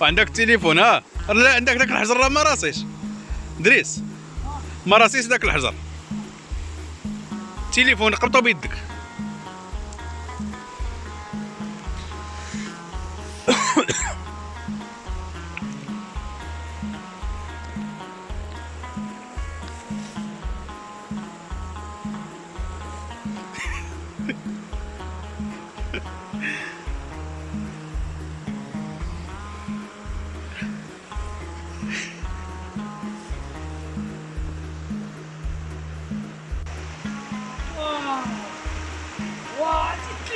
وعندك التليفون ها؟ لا عندك داك الحجر راه ما راسيش. دريس ما راسيش داك الحجر. التليفون قبطو بيدك.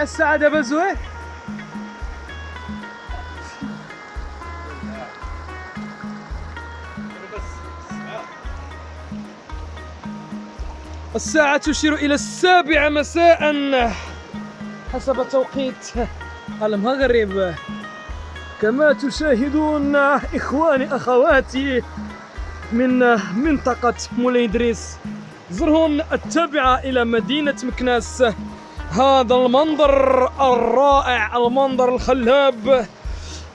دابا زوين الساعة تشير إلى السابعة مساء. حسب توقيت المغرب. كما تشاهدون إخواني أخواتي من منطقة مولاي إدريس زرهن التابعة إلى مدينة مكناس. هذا المنظر الرائع المنظر الخلاب.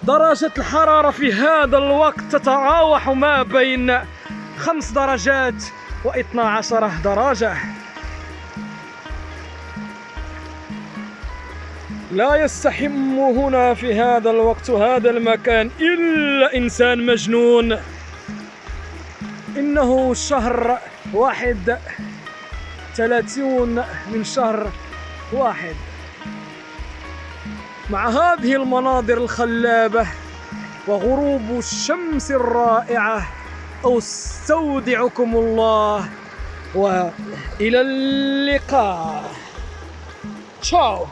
درجة الحرارة في هذا الوقت تتراوح ما بين خمس درجات واثنا عشر درجة. لا يستحم هنا في هذا الوقت هذا المكان إلا إنسان مجنون. إنه شهر واحد ثلاثون من شهر واحد. مع هذه المناظر الخلابة وغروب الشمس الرائعة أستودعكم الله وإلى اللقاء. تشاو.